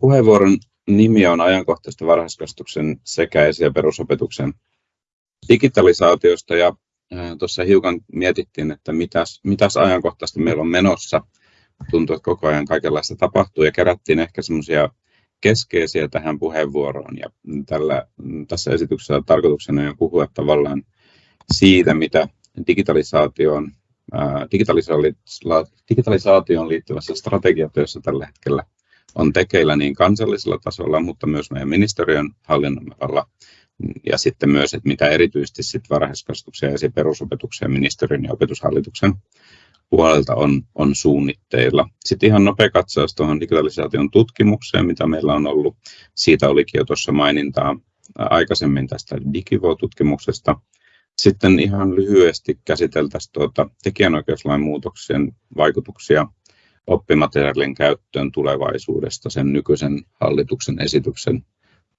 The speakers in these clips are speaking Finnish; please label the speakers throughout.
Speaker 1: Puheenvuoron nimi on ajankohtaista varhaiskasvatuksen sekä esi- ja perusopetuksen digitalisaatiosta ja tuossa hiukan mietittiin, että mitäs, mitäs ajankohtaista meillä on menossa. Tuntuu, että koko ajan kaikenlaista tapahtuu ja kerättiin ehkä semmoisia keskeisiä tähän puheenvuoroon. Ja tällä, tässä esityksessä tarkoituksena on puhua tavallaan siitä, mitä digitalisaation, digitalisaatioon liittyvässä strategiatyössä tällä hetkellä on tekeillä niin kansallisella tasolla, mutta myös meidän ministeriön hallinnonalalla ja sitten myös, että mitä erityisesti sit varhaiskasvatuksen ja perusopetuksen ministeriön ja opetushallituksen puolelta on, on suunnitteilla. Sitten ihan nopea katsaus tuohon digitalisaation tutkimukseen, mitä meillä on ollut. Siitä olikin jo tuossa mainintaa aikaisemmin tästä Digivo-tutkimuksesta. Sitten ihan lyhyesti käsiteltäisiin tuota tekijänoikeuslain muutoksen vaikutuksia oppimateriaalien käyttöön tulevaisuudesta sen nykyisen hallituksen esityksen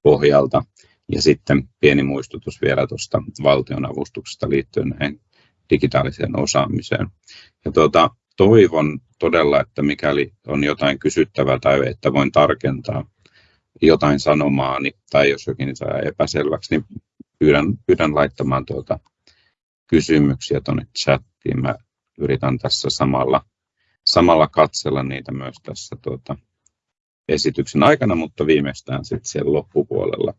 Speaker 1: pohjalta. Ja sitten pieni muistutus vielä tuosta valtionavustuksesta liittyen näihin digitaaliseen osaamiseen. Ja tuota, toivon todella, että mikäli on jotain kysyttävää tai että voin tarkentaa jotain sanomaani tai jos jokin saa epäselväksi, niin pyydän, pyydän laittamaan tuota kysymyksiä tuonne chattiin. Mä yritän tässä samalla, samalla katsella niitä myös tässä tuota esityksen aikana, mutta viimeistään sitten siellä loppupuolella.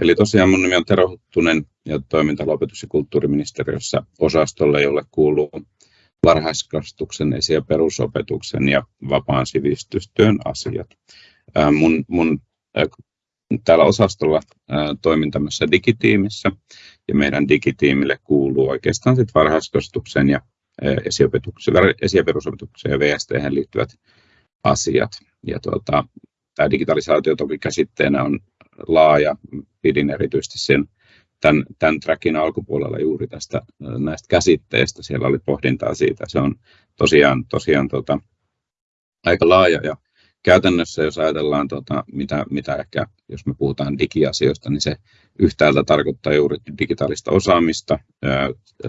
Speaker 1: Eli tosiaan mun nimi on Tero Huttunen ja toiminta opetus- ja kulttuuriministeriössä osastolle, jolle kuuluu varhaiskasvatuksen, esi- ja perusopetuksen ja vapaan sivistystyön asiat. Mun, mun täällä osastolla toimin tämmöisessä digitiimissä ja meidän digitiimille kuuluu oikeastaan sit varhaiskasvatuksen ja esiopetuksen, esi- ja perusopetukseen ja VST liittyvät asiat. Ja tuota, tämä digitalisaatio toki käsitteenä on laaja. Pidin erityisesti sen tämän, tämän trackin alkupuolella juuri tästä näistä käsitteistä. Siellä oli pohdintaa siitä. Se on tosiaan, tosiaan tota, aika laaja ja käytännössä, jos ajatellaan, tota, mitä, mitä ehkä, jos me puhutaan digiasioista, niin se yhtäältä tarkoittaa juuri digitaalista osaamista,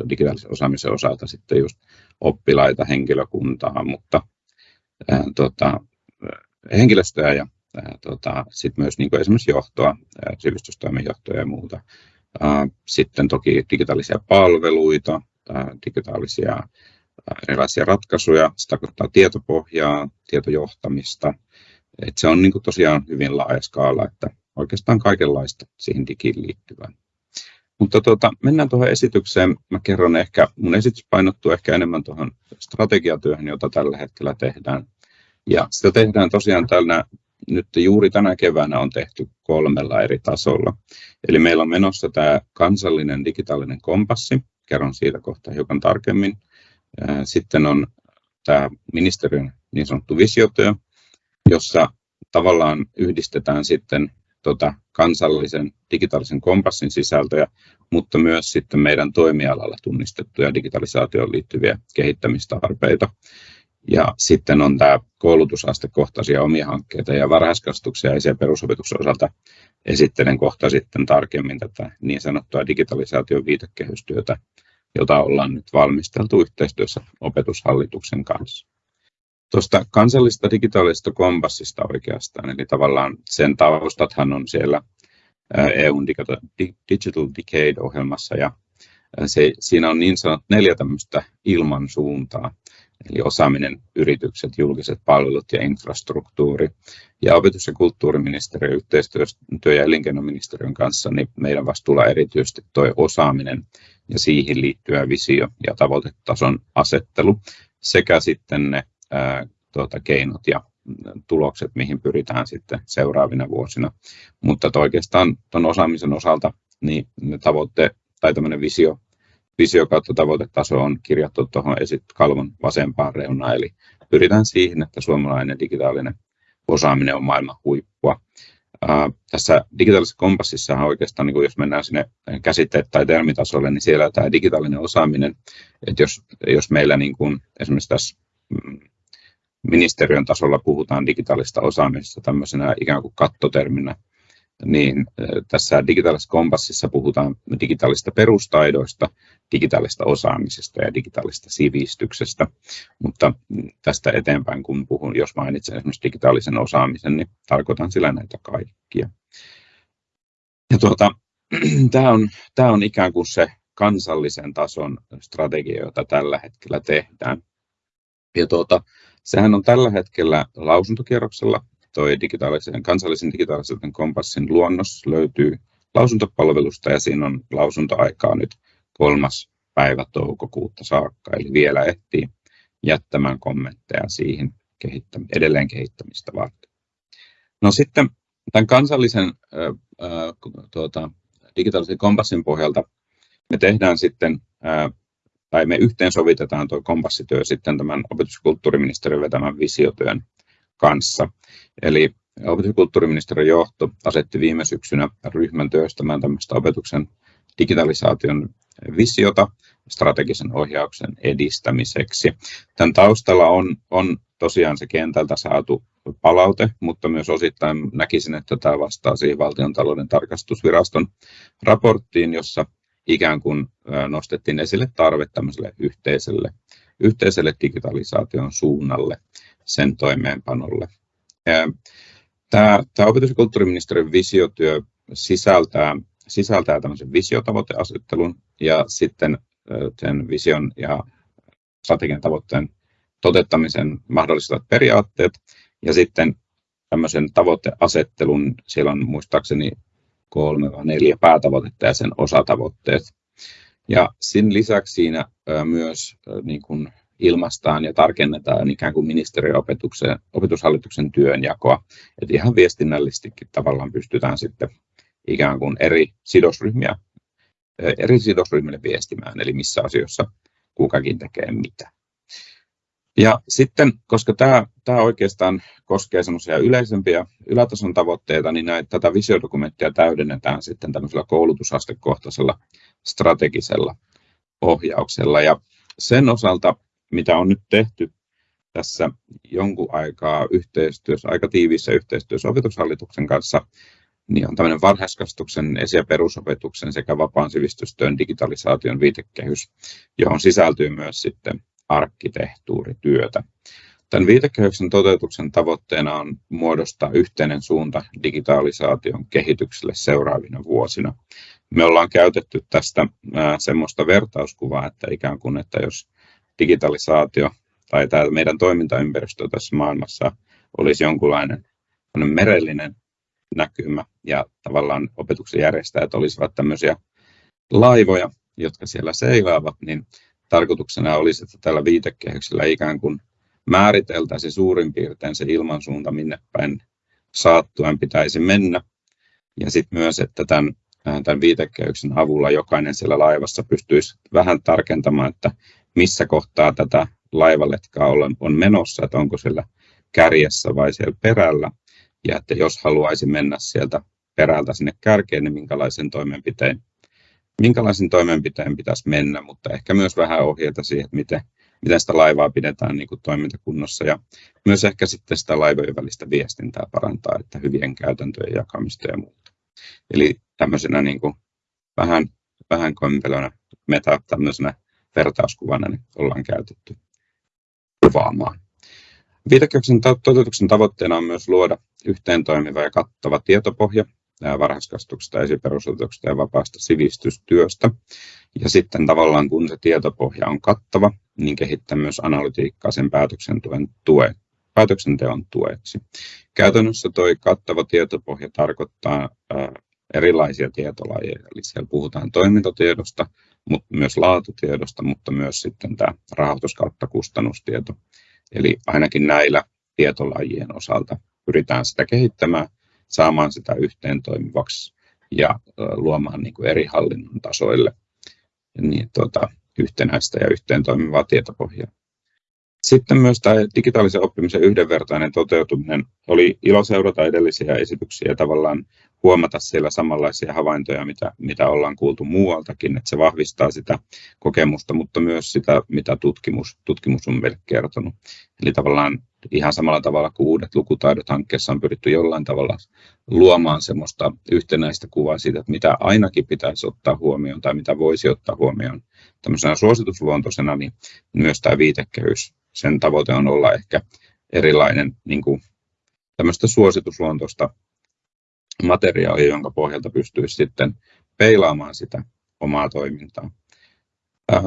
Speaker 1: digitaalisen osaamisen osalta sitten just oppilaita, henkilökuntaa, mutta ää, tota, henkilöstöä ja tota, sitten myös niin kuin esimerkiksi johtoa, sivistystoimen johtoa ja muuta. Sitten toki digitaalisia palveluita, digitaalisia erilaisia ratkaisuja, se tarkoittaa tietopohjaa, tietojohtamista. Et se on niin kuin tosiaan hyvin laaja skaala, että oikeastaan kaikenlaista siihen digiin liittyvää. Mutta tuota, mennään tuohon esitykseen. Mä kerron ehkä, mun esitys painottuu ehkä enemmän tuohon strategiatyöhön, jota tällä hetkellä tehdään. Ja sitä tehdään tosiaan tällä nyt juuri tänä keväänä on tehty kolmella eri tasolla. Eli meillä on menossa tämä kansallinen digitaalinen kompassi, kerron siitä kohta hiukan tarkemmin. Sitten on tämä ministeriön niin sanottu visiotyö, jossa tavallaan yhdistetään sitten tota kansallisen digitaalisen kompassin sisältöjä, mutta myös sitten meidän toimialalla tunnistettuja digitalisaatioon liittyviä kehittämistarpeita. Ja sitten on tämä koulutusastekohtaisia omia hankkeita ja varhaiskasvatuksia ja perusopetuksen osalta esittelen kohta sitten tarkemmin tätä niin sanottua digitalisaation viitekehystyötä, jota ollaan nyt valmisteltu yhteistyössä opetushallituksen kanssa. Tuosta kansallisesta digitaalisesta kompassista oikeastaan, eli tavallaan sen taustathan on siellä EUn Digital Decade-ohjelmassa ja se, siinä on niin sanottu neljä tämmöistä ilmansuuntaa, eli osaaminen, yritykset, julkiset palvelut ja infrastruktuuri. Ja opetus- ja kulttuuriministeriö yhteistyö- ja elinkeinoministeriön kanssa, niin meidän vastuulla erityisesti tuo osaaminen ja siihen liittyvä visio ja tavoitetason asettelu sekä sitten ne ää, tuota, keinot ja tulokset, mihin pyritään sitten seuraavina vuosina. Mutta oikeastaan tuon osaamisen osalta niin ne tavoitteet tai tämmöinen visio visio kautta tavoitetaso on kirjattu tuohon kalvon vasempaan reunaan, eli pyritään siihen, että suomalainen digitaalinen osaaminen on maailman huippua. Uh, tässä digitaalisessa kompassissa oikeastaan, niin jos mennään sinne käsitteet- tai termitasolle, niin siellä tämä digitaalinen osaaminen, että jos, jos meillä niin kuin esimerkiksi tässä mm, ministeriön tasolla puhutaan digitaalista osaamisesta tämmöisenä ikään kuin kattoterminä, niin tässä digitaalisessa kompassissa puhutaan digitaalisista perustaidoista, digitaalisesta osaamisesta ja digitaalisesta sivistyksestä. Mutta tästä eteenpäin, kun puhun, jos mainitsen esimerkiksi digitaalisen osaamisen, niin tarkoitan sillä näitä kaikkia. Ja tuota, tämä, on, tämä on ikään kuin se kansallisen tason strategia, jota tällä hetkellä tehdään. Ja tuota, sehän on tällä hetkellä lausuntokierroksella. Toi digitaalisen, kansallisen digitaalisen kompassin luonnos löytyy lausuntopalvelusta ja siinä on lausuntoaikaa nyt kolmas päivä toukokuuta saakka, eli vielä ehtii jättämään kommentteja siihen kehittäm- edelleen kehittämistä varten. No sitten tämän kansallisen äh, tuota, digitaalisen kompassin pohjalta me tehdään sitten, ää, tai me yhteensovitetaan tuo kompassityö sitten tämän opetus- ja kulttuuriministeriön vetämän visiotyön kanssa. Eli opetus- ja kulttuuriministeriön johto asetti viime syksynä ryhmän työstämään tämmöistä opetuksen digitalisaation visiota strategisen ohjauksen edistämiseksi. Tämän taustalla on, on tosiaan se kentältä saatu palaute, mutta myös osittain näkisin, että tämä vastaa siihen valtion talouden tarkastusviraston raporttiin, jossa ikään kuin nostettiin esille tarve tämmöiselle yhteiselle, yhteiselle digitalisaation suunnalle, sen toimeenpanolle. Tämä, tämä opetus- ja kulttuuriministeriön visiotyö sisältää, sisältää tämmöisen visiotavoiteasettelun ja sitten sen vision ja strategian tavoitteen toteuttamisen mahdollistavat periaatteet ja sitten tämmöisen tavoiteasettelun, siellä on muistaakseni kolme vai neljä päätavoitetta ja sen osatavoitteet. Ja sen lisäksi siinä myös niin kuin ilmaistaan ja tarkennetaan ikään kuin ministeriön opetuksen, opetushallituksen työnjakoa. Että ihan viestinnällisestikin tavallaan pystytään sitten ikään kuin eri sidosryhmiä, eri sidosryhmille viestimään, eli missä asioissa kukakin tekee mitä. Ja sitten, koska tämä, tämä oikeastaan koskee semmoisia yleisempiä ylätason tavoitteita, niin näitä, tätä visiodokumenttia täydennetään sitten tämmöisellä koulutusastekohtaisella strategisella ohjauksella. Ja sen osalta, mitä on nyt tehty tässä jonkun aikaa yhteistyössä, aika tiiviissä yhteistyössä opetushallituksen kanssa, niin on tämmöinen varhaiskasvatuksen, esi- ja perusopetuksen sekä vapaan sivistystyön digitalisaation viitekehys, johon sisältyy myös sitten arkkitehtuurityötä. Tämän viitekehyksen toteutuksen tavoitteena on muodostaa yhteinen suunta digitalisaation kehitykselle seuraavina vuosina. Me ollaan käytetty tästä semmoista vertauskuvaa, että ikään kuin, että jos digitalisaatio tai tämä meidän toimintaympäristö tässä maailmassa olisi jonkunlainen merellinen näkymä ja tavallaan opetuksen järjestäjät olisivat tämmöisiä laivoja, jotka siellä seilaavat, niin tarkoituksena olisi, että tällä viitekehyksellä ikään kuin määriteltäisiin suurin piirtein se ilmansuunta, minne päin saattuen pitäisi mennä. Ja sitten myös, että tämän, tämän viitekehyksen avulla jokainen siellä laivassa pystyisi vähän tarkentamaan, että missä kohtaa tätä laivaletkaa on menossa, että onko siellä kärjessä vai siellä perällä. Ja että jos haluaisi mennä sieltä perältä sinne kärkeen, niin minkälaisen toimenpiteen minkälaisen toimenpiteen pitäisi mennä, mutta ehkä myös vähän ohjeita siihen, että miten, miten sitä laivaa pidetään niin kuin toimintakunnossa ja myös ehkä sitten sitä laivojen välistä viestintää parantaa, että hyvien käytäntöjen jakamista ja muuta. Eli tämmöisenä niin kuin vähän, vähän kompelona meta tämmöisenä vertauskuvana niin ollaan käytetty kuvaamaan. Viitekehyksen toteutuksen tavoitteena on myös luoda yhteen toimiva ja kattava tietopohja varhaiskasvatuksesta, esiperusopetuksesta ja vapaasta sivistystyöstä. Ja sitten tavallaan kun se tietopohja on kattava, niin kehittää myös analytiikkaa sen päätöksenteon, tue, päätöksenteon tueksi. Käytännössä tuo kattava tietopohja tarkoittaa erilaisia tietolajeja, eli siellä puhutaan toimintatiedosta, mutta myös laatutiedosta, mutta myös sitten tämä rahoitus kautta kustannustieto. Eli ainakin näillä tietolajien osalta pyritään sitä kehittämään saamaan sitä yhteen toimivaksi ja luomaan niin kuin eri hallinnon tasoille niin, tuota, yhtenäistä ja yhteen toimivaa tietopohjaa. Sitten myös tämä digitaalisen oppimisen yhdenvertainen toteutuminen oli ilo seurata edellisiä esityksiä ja tavallaan huomata siellä samanlaisia havaintoja, mitä, mitä ollaan kuultu muualtakin, että se vahvistaa sitä kokemusta, mutta myös sitä, mitä tutkimus, tutkimus on meille kertonut. Eli tavallaan ihan samalla tavalla kuin uudet lukutaidot hankkeessa on pyritty jollain tavalla luomaan semmoista yhtenäistä kuvaa siitä, että mitä ainakin pitäisi ottaa huomioon tai mitä voisi ottaa huomioon tämmöisenä suositusluontoisena, niin myös tämä viitekehys, sen tavoite on olla ehkä erilainen niin kuin tämmöistä suositusluontoista materiaalia, jonka pohjalta pystyisi sitten peilaamaan sitä omaa toimintaa.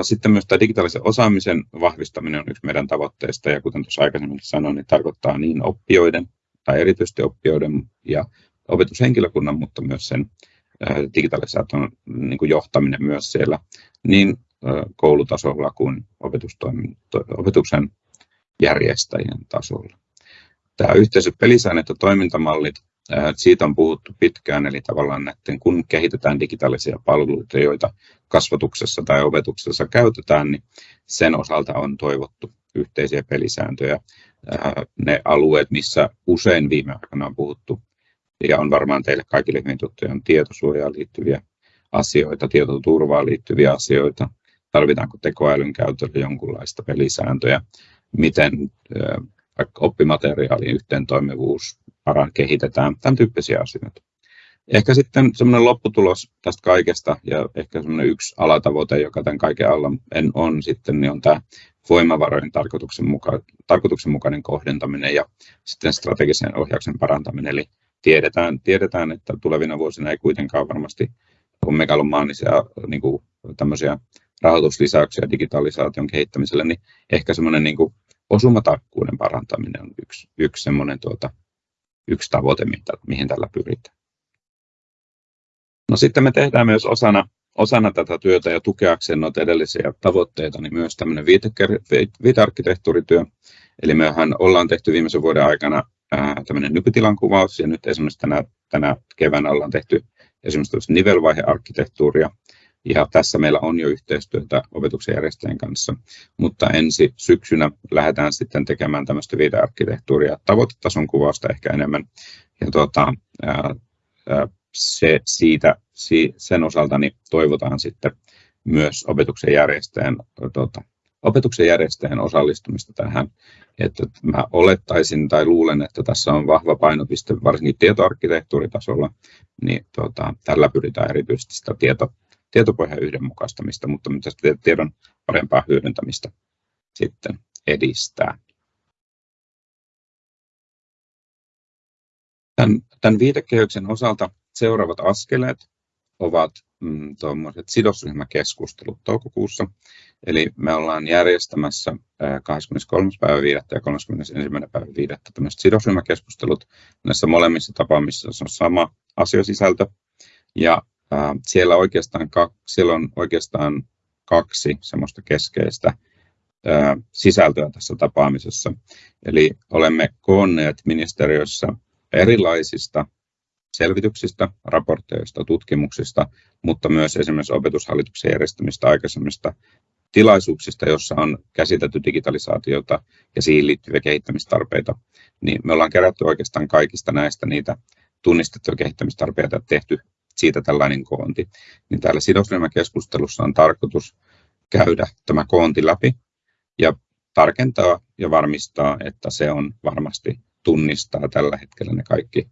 Speaker 1: Sitten myös tämä digitaalisen osaamisen vahvistaminen on yksi meidän tavoitteista, ja kuten tuossa aikaisemmin sanoin, niin tarkoittaa niin oppijoiden tai erityisesti oppijoiden ja opetushenkilökunnan, mutta myös sen digitalisaation niin kuin johtaminen myös siellä niin koulutasolla kuin opetuksen järjestäjien tasolla. Tämä yhteiset pelisäännöt ja toimintamallit, siitä on puhuttu pitkään, eli tavallaan näiden, kun kehitetään digitaalisia palveluita, joita kasvatuksessa tai opetuksessa käytetään, niin sen osalta on toivottu yhteisiä pelisääntöjä. Ne alueet, missä usein viime aikoina on puhuttu, ja on varmaan teille kaikille hyvin tuttuja, on tietosuojaan liittyviä asioita, tietoturvaan liittyviä asioita, tarvitaanko tekoälyn käytölle jonkunlaista pelisääntöjä, miten oppimateriaalin yhteentoimivuus paran kehitetään, tämän tyyppisiä asioita. Ehkä sitten semmoinen lopputulos tästä kaikesta ja ehkä semmoinen yksi alatavoite, joka tämän kaiken alla en on sitten, niin on tämä voimavarojen tarkoituksenmuka- tarkoituksenmukainen kohdentaminen ja sitten strategisen ohjauksen parantaminen. Eli tiedetään, tiedetään että tulevina vuosina ei kuitenkaan varmasti ole megalomaanisia niin kuin tämmöisiä rahoituslisäyksiä digitalisaation kehittämiselle, niin ehkä semmoinen niin osumatarkkuuden parantaminen on yksi, yksi, semmoinen tuota, yksi tavoite, mihin tällä pyritään. No sitten me tehdään myös osana, osana tätä työtä ja tukeakseen noita edellisiä tavoitteita, niin myös tämmöinen viitearkkitehtuurityö. Eli mehän ollaan tehty viimeisen vuoden aikana tämmöinen nykytilan kuvaus, ja nyt esimerkiksi tänä, tänä keväänä ollaan tehty esimerkiksi nivelvaihearkkitehtuuria, ja tässä meillä on jo yhteistyötä opetuksen järjestäjien kanssa, mutta ensi syksynä lähdetään sitten tekemään tämmöistä videoarkkitehtuuria tavoitetason kuvausta ehkä enemmän. Ja tuota, ää, se, siitä, sen osalta niin toivotaan sitten myös opetuksen järjestäjän, tuota, opetuksen järjestäjän osallistumista tähän. Että mä olettaisin tai luulen, että tässä on vahva painopiste varsinkin tietoarkkitehtuuritasolla, niin tuota, tällä pyritään erityisesti sitä tieto, tietopohjan yhdenmukaistamista, mutta myös tiedon parempaa hyödyntämistä sitten edistää. Tämän, tämän viitekehyksen osalta seuraavat askeleet ovat mm, sidosryhmäkeskustelut toukokuussa. Eli me ollaan järjestämässä 23. päivä 5. ja 31. päivä 5. tämmöiset sidosryhmäkeskustelut. Näissä molemmissa tapaamisissa on sama asiasisältö. Ja siellä, oikeastaan, siellä on oikeastaan kaksi semmoista keskeistä sisältöä tässä tapaamisessa. Eli olemme koonneet ministeriössä erilaisista selvityksistä, raporteista, tutkimuksista, mutta myös esimerkiksi opetushallituksen järjestämistä aikaisemmista tilaisuuksista, jossa on käsitelty digitalisaatiota ja siihen liittyviä kehittämistarpeita, niin me ollaan kerätty oikeastaan kaikista näistä niitä tunnistettuja kehittämistarpeita ja tehty siitä tällainen koonti. Niin täällä sidosryhmäkeskustelussa on tarkoitus käydä tämä koonti läpi ja tarkentaa ja varmistaa, että se on varmasti tunnistaa tällä hetkellä ne kaikki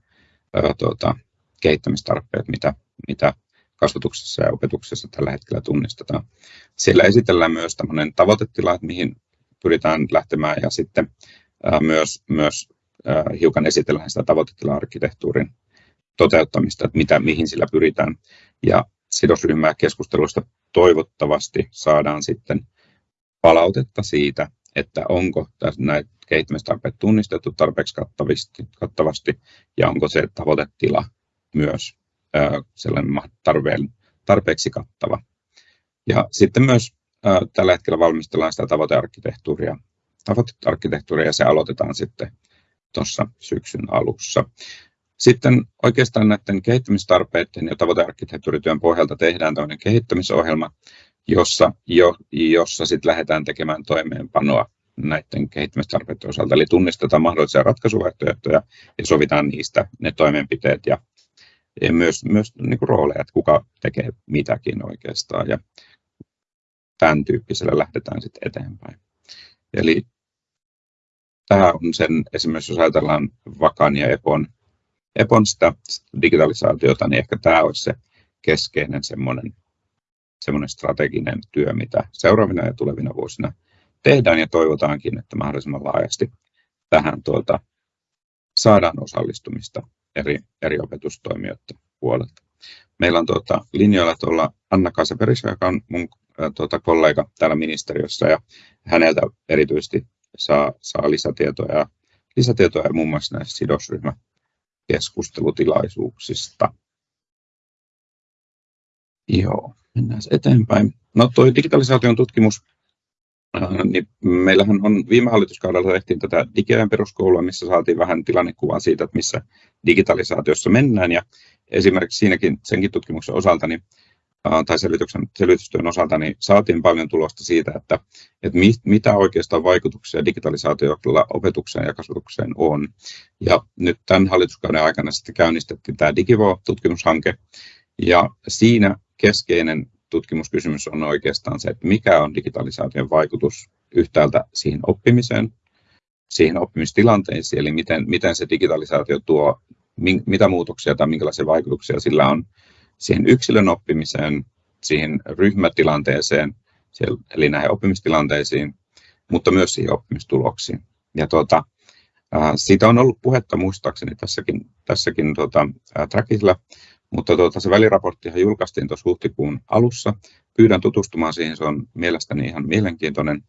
Speaker 1: ää, tuota, kehittämistarpeet, mitä, mitä kasvatuksessa ja opetuksessa tällä hetkellä tunnistetaan. Siellä esitellään myös tämmöinen tavoitetila, että mihin pyritään lähtemään ja sitten ää, myös, myös ää, hiukan esitellään sitä tavoitetila-arkkitehtuurin toteuttamista, että mitä, mihin sillä pyritään. Ja sidosryhmää keskustelusta toivottavasti saadaan sitten palautetta siitä, että onko näitä kehittämistarpeet tunnistettu tarpeeksi kattavasti, kattavasti ja onko se tavoitetila myös sellainen tarpeen, tarpeeksi kattava. Ja sitten myös tällä hetkellä valmistellaan sitä tavoitearkkitehtuuria, tavoitearkkitehtuuria ja se aloitetaan sitten tuossa syksyn alussa. Sitten oikeastaan näiden kehittämistarpeiden ja tavoitearkkitehtuurityön pohjalta tehdään toinen kehittämisohjelma, jossa, jo, jossa sitten lähdetään tekemään toimeenpanoa näiden kehittämistarpeiden osalta. Eli tunnistetaan mahdollisia ratkaisuvaihtoehtoja ja sovitaan niistä ne toimenpiteet ja ja myös, myös niin kuin rooleja, että kuka tekee mitäkin oikeastaan ja tämän tyyppisellä lähdetään sitten eteenpäin. Eli tämä on sen, esimerkiksi jos ajatellaan Vakan ja Epon, Epon sitä digitalisaatiota, niin ehkä tämä olisi se keskeinen semmoinen, semmoinen strateginen työ, mitä seuraavina ja tulevina vuosina tehdään ja toivotaankin, että mahdollisimman laajasti tähän tuota, saadaan osallistumista eri, eri opetustoimijoiden puolelta. Meillä on tuota, linjoilla tuolla Anna Kaseperis, joka on mun tuota, kollega täällä ministeriössä ja häneltä erityisesti saa, saa lisätietoja, lisätietoja muun muassa näistä sidosryhmäkeskustelutilaisuuksista. Joo, mennään eteenpäin. No tuo digitalisaation tutkimus Äh, niin meillähän on viime hallituskaudella tehtiin tätä digiajan peruskoulua, missä saatiin vähän tilannekuvaa siitä, että missä digitalisaatiossa mennään. Ja esimerkiksi siinäkin senkin tutkimuksen osalta niin, tai selvityksen, selvitystyön osalta niin saatiin paljon tulosta siitä, että, että mit, mitä oikeastaan vaikutuksia digitalisaatiolla opetukseen ja kasvatukseen on. Ja nyt tämän hallituskauden aikana sitten käynnistettiin tämä Digivo-tutkimushanke, ja siinä keskeinen tutkimuskysymys on oikeastaan se, että mikä on digitalisaation vaikutus yhtäältä siihen oppimiseen, siihen oppimistilanteisiin, eli miten, miten se digitalisaatio tuo, mitä muutoksia tai minkälaisia vaikutuksia sillä on siihen yksilön oppimiseen, siihen ryhmätilanteeseen, eli näihin oppimistilanteisiin, mutta myös siihen oppimistuloksiin. Ja tuota, siitä on ollut puhetta muistaakseni tässäkin, tässäkin tuota, trackilla, mutta tuota, se väliraporttihan julkaistiin tuossa huhtikuun alussa. Pyydän tutustumaan siihen, se on mielestäni ihan mielenkiintoinen.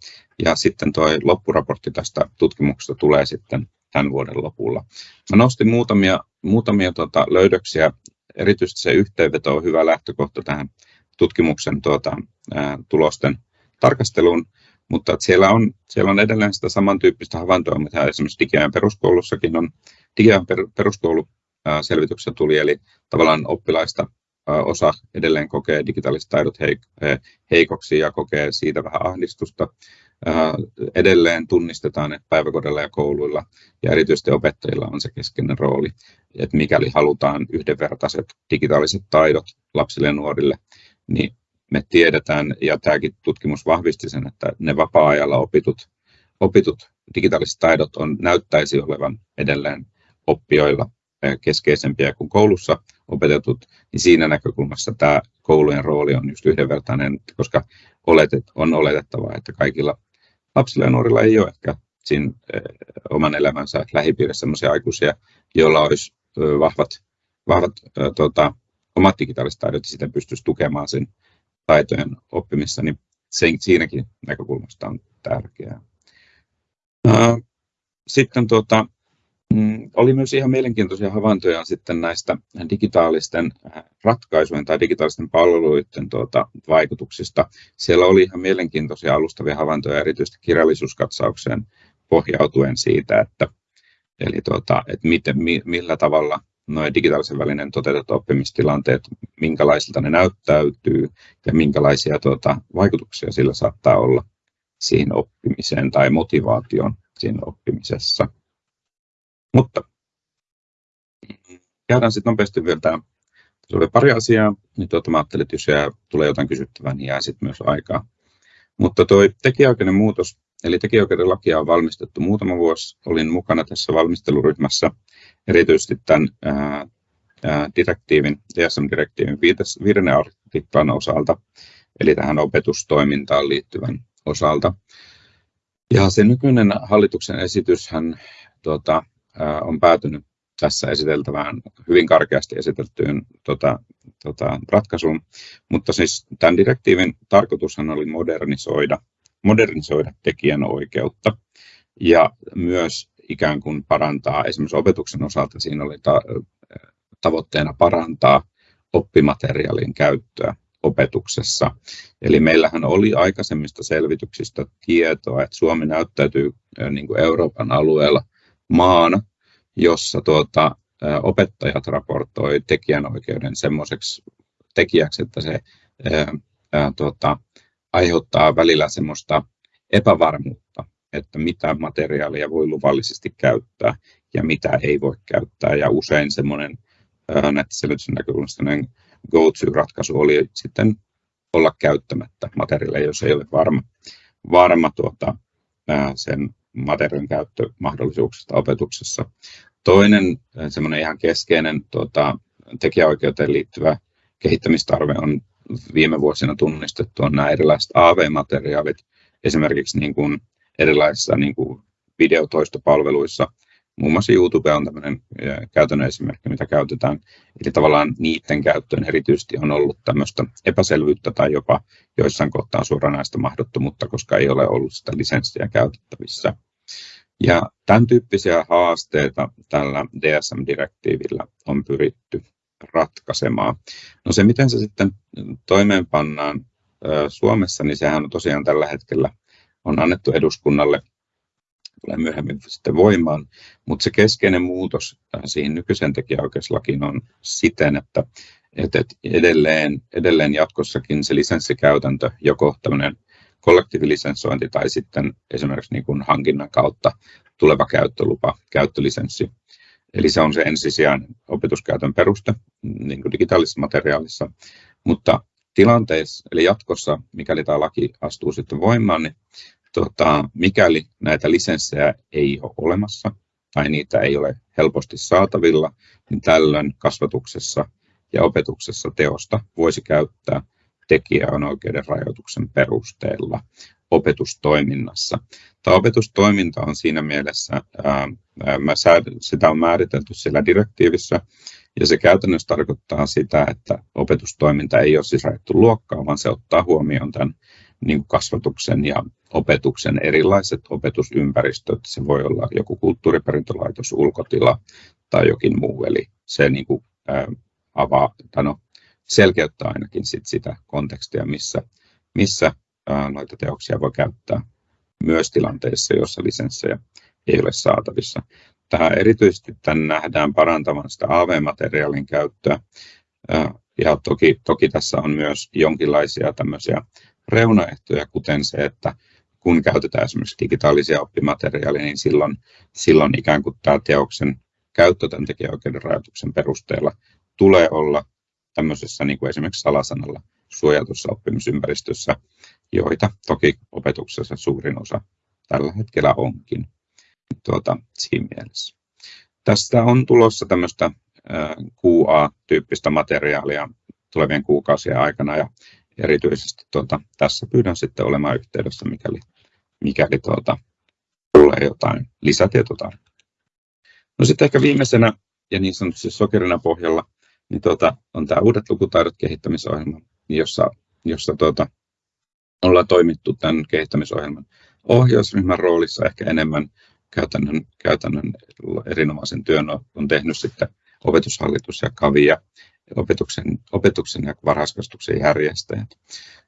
Speaker 1: Ja sitten tuo loppuraportti tästä tutkimuksesta tulee sitten tämän vuoden lopulla. Mä nostin muutamia, muutamia tuota, löydöksiä. Erityisesti se yhteenveto on hyvä lähtökohta tähän tutkimuksen tuota, ää, tulosten tarkasteluun. Mutta siellä on, siellä on edelleen sitä samantyyppistä havaintoa, mitä esimerkiksi Digiajan peruskoulussakin on. Digiajan peruskoulu selvityksessä tuli, eli tavallaan oppilaista osa edelleen kokee digitaaliset taidot heikoksi ja kokee siitä vähän ahdistusta. Edelleen tunnistetaan, että päiväkodilla ja kouluilla ja erityisesti opettajilla on se keskeinen rooli, että mikäli halutaan yhdenvertaiset digitaaliset taidot lapsille ja nuorille, niin me tiedetään, ja tämäkin tutkimus vahvisti sen, että ne vapaa-ajalla opitut, opitut digitaaliset taidot on, näyttäisi olevan edelleen oppijoilla keskeisempiä kuin koulussa opetetut, niin siinä näkökulmassa tämä koulujen rooli on just yhdenvertainen, koska oletet, on oletettavaa, että kaikilla lapsilla ja nuorilla ei ole ehkä siinä oman elämänsä lähipiirissä sellaisia aikuisia, joilla olisi vahvat, vahvat tuota, omat digitaaliset taidot ja sitten pystyisi tukemaan sen taitojen oppimissa, niin sen, siinäkin näkökulmasta on tärkeää. Sitten tuota, oli myös ihan mielenkiintoisia havaintoja sitten näistä digitaalisten äh, ratkaisujen tai digitaalisten palveluiden tuota, vaikutuksista. Siellä oli ihan mielenkiintoisia alustavia havaintoja erityisesti kirjallisuuskatsaukseen pohjautuen siitä, että, eli tuota, että miten, millä tavalla nuo digitaalisen välinen toteutetut oppimistilanteet, minkälaisilta ne näyttäytyy ja minkälaisia tuota, vaikutuksia sillä saattaa olla siihen oppimiseen tai motivaation siinä oppimisessa. Mutta käydään sitten nopeasti vielä tämä. Tässä oli pari asiaa, niin tuota, mä ajattelin, että jos jää, tulee jotain kysyttävää, niin jää sitten myös aikaa. Mutta tuo tekijäoikeuden muutos, eli tekijäoikeuden lakia on valmistettu muutama vuosi. Olin mukana tässä valmisteluryhmässä, erityisesti tämän ää, direktiivin, DSM-direktiivin viidennen artiklan osalta, eli tähän opetustoimintaan liittyvän osalta. Ja se nykyinen hallituksen esityshän tuota, on päätynyt tässä esiteltävään hyvin karkeasti esiteltyyn tota, tota, ratkaisuun, mutta siis tämän direktiivin tarkoitushan oli modernisoida, modernisoida tekijänoikeutta ja myös ikään kuin parantaa, esimerkiksi opetuksen osalta siinä oli ta- tavoitteena parantaa oppimateriaalin käyttöä opetuksessa. Eli meillähän oli aikaisemmista selvityksistä tietoa, että Suomi näyttäytyy niin kuin Euroopan alueella maana, jossa tuota, opettajat raportoi tekijänoikeuden semmoiseksi tekijäksi, että se ää, ää, tuota, aiheuttaa välillä semmoista epävarmuutta, että mitä materiaalia voi luvallisesti käyttää ja mitä ei voi käyttää. Ja usein semmoinen nettiselvityksen näkökulmasta go-to-ratkaisu oli sitten olla käyttämättä materiaalia, jos ei ole varma, varma tuota, sen materiaalin käyttömahdollisuuksista opetuksessa. Toinen semmoinen ihan keskeinen tuota, tekijäoikeuteen liittyvä kehittämistarve on viime vuosina tunnistettu on nämä erilaiset AV-materiaalit, esimerkiksi niin kuin erilaisissa niin kuin videotoistopalveluissa. Muun muassa YouTube on tämmöinen käytännön esimerkki, mitä käytetään. Eli tavallaan niiden käyttöön erityisesti on ollut tämmöistä epäselvyyttä tai jopa joissain kohtaa suoranaista mahdottomuutta, koska ei ole ollut sitä lisenssiä käytettävissä. Ja tämän tyyppisiä haasteita tällä DSM-direktiivillä on pyritty ratkaisemaan. No se, miten se sitten toimeenpannaan Suomessa, niin sehän on tosiaan tällä hetkellä on annettu eduskunnalle tulee myöhemmin sitten voimaan, mutta se keskeinen muutos siihen nykyiseen tekijäoikeuslakiin on siten, että, että edelleen, edelleen jatkossakin se lisenssikäytäntö, joko tämmöinen kollektiivilisensointi tai sitten esimerkiksi niin kuin hankinnan kautta tuleva käyttölupa, käyttölisenssi, Eli se on se ensisijainen opetuskäytön peruste niin kuin digitaalisessa materiaalissa. Mutta tilanteessa, eli jatkossa, mikäli tämä laki astuu sitten voimaan, niin tota, mikäli näitä lisenssejä ei ole olemassa tai niitä ei ole helposti saatavilla, niin tällöin kasvatuksessa ja opetuksessa teosta voisi käyttää tekijänoikeuden rajoituksen perusteella opetustoiminnassa. Tämä opetustoiminta on siinä mielessä, ää, sitä on määritelty siellä direktiivissä, ja se käytännössä tarkoittaa sitä, että opetustoiminta ei ole siis rajattu luokkaan, vaan se ottaa huomioon tämän niin kasvatuksen ja opetuksen erilaiset opetusympäristöt. Se voi olla joku kulttuuriperintölaitos, ulkotila tai jokin muu, eli se niin kuin, ää, avaa, tai no, selkeyttää ainakin sit sitä kontekstia, missä, missä noita teoksia voi käyttää myös tilanteissa, joissa lisenssejä ei ole saatavissa. Tämä erityisesti tämän nähdään parantavan sitä AV-materiaalin käyttöä. Ja toki, toki tässä on myös jonkinlaisia tämmöisiä reunaehtoja, kuten se, että kun käytetään esimerkiksi digitaalisia oppimateriaaleja, niin silloin, silloin ikään kuin tämä teoksen käyttö tämän tekijäoikeuden rajoituksen perusteella tulee olla tämmöisessä niin kuin esimerkiksi salasanalla suojatussa oppimisympäristössä, joita toki opetuksessa suurin osa tällä hetkellä onkin tuota, siinä mielessä. Tästä on tulossa tämmöistä QA-tyyppistä materiaalia tulevien kuukausien aikana ja erityisesti tuota, tässä pyydän sitten olemaan yhteydessä, mikäli, mikäli tuota, tulee jotain lisätietoa. No sitten ehkä viimeisenä ja niin sanotusti sokerina pohjalla niin tuota, on tämä uudet lukutaidot kehittämisohjelma, jossa, jossa tuota, ollaan toimittu tämän kehittämisohjelman ohjausryhmän roolissa ehkä enemmän käytännön, käytännön erinomaisen työn on tehnyt sitten opetushallitus ja KAVI ja opetuksen, opetuksen ja varhaiskasvatuksen järjestäjät.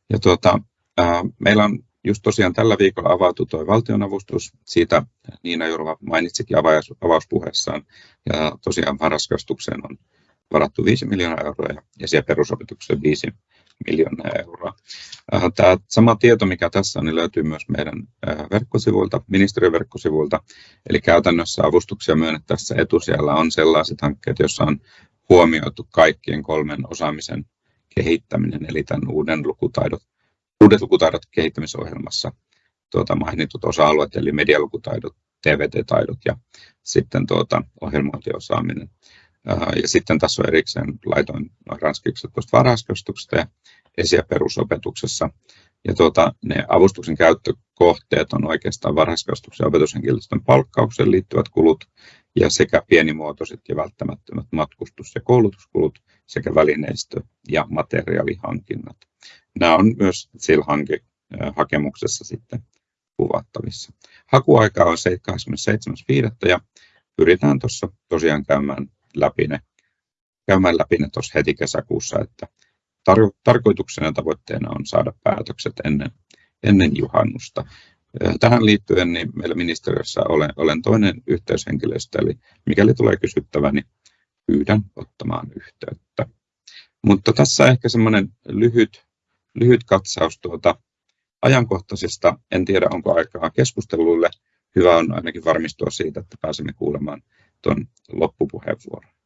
Speaker 1: Ja tuota, ää, meillä on just tosiaan tällä viikolla avautu tuo valtionavustus. Siitä Niina Jurva mainitsikin avaus, avauspuheessaan. Ja tosiaan varhaiskasvatukseen on varattu 5 miljoonaa euroa ja, siellä perusopetukseen 5 miljoonaa euroa. Äh, tämä sama tieto, mikä tässä on, niin löytyy myös meidän äh, verkkosivuilta, ministeriön verkkosivuilta. Eli käytännössä avustuksia myönnettäessä etusijalla on sellaiset hankkeet, joissa on huomioitu kaikkien kolmen osaamisen kehittäminen, eli tämän uuden lukutaidot, uudet lukutaidot kehittämisohjelmassa tuota, mainitut osa-alueet, eli medialukutaidot, TVT-taidot ja sitten tuota, ohjelmointiosaaminen. Ja sitten tässä on erikseen laitoin ranskiksi tuosta varhaiskasvatuksesta ja esi- ja perusopetuksessa. Ja tuota, ne avustuksen käyttökohteet on oikeastaan varhaiskasvatuksen ja opetushenkilöstön palkkaukseen liittyvät kulut ja sekä pienimuotoiset ja välttämättömät matkustus- ja koulutuskulut sekä välineistö- ja materiaalihankinnat. Nämä on myös sillä hakemuksessa sitten kuvattavissa. Hakuaika on 27.5. ja pyritään tuossa tosiaan käymään läpi ne, käymään läpi ne tuossa heti kesäkuussa, että tar- tarkoituksena ja tavoitteena on saada päätökset ennen, ennen juhannusta. Tähän liittyen niin meillä ministeriössä olen, olen toinen yhteyshenkilöstö, eli mikäli tulee kysyttävä, niin pyydän ottamaan yhteyttä. Mutta tässä ehkä semmoinen lyhyt, lyhyt katsaus tuota ajankohtaisesta. En tiedä, onko aikaa keskusteluille. Hyvä on ainakin varmistua siitä, että pääsemme kuulemaan tuon loppupuheenvuoron.